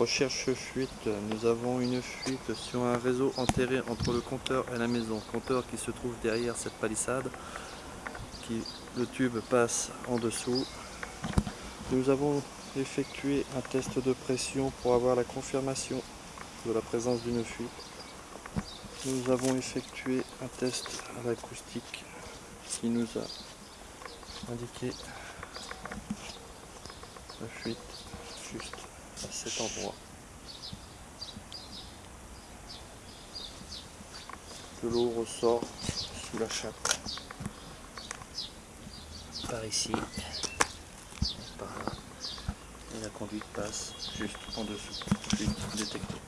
Recherche fuite, nous avons une fuite sur un réseau enterré entre le compteur et la maison. Compteur qui se trouve derrière cette palissade, qui, le tube passe en dessous. Nous avons effectué un test de pression pour avoir la confirmation de la présence d'une fuite. Nous avons effectué un test à l'acoustique qui nous a indiqué la fuite juste cet endroit. De l'eau ressort sous la chape. Par ici, par là. Et la conduite passe juste en dessous. Fuite détectée.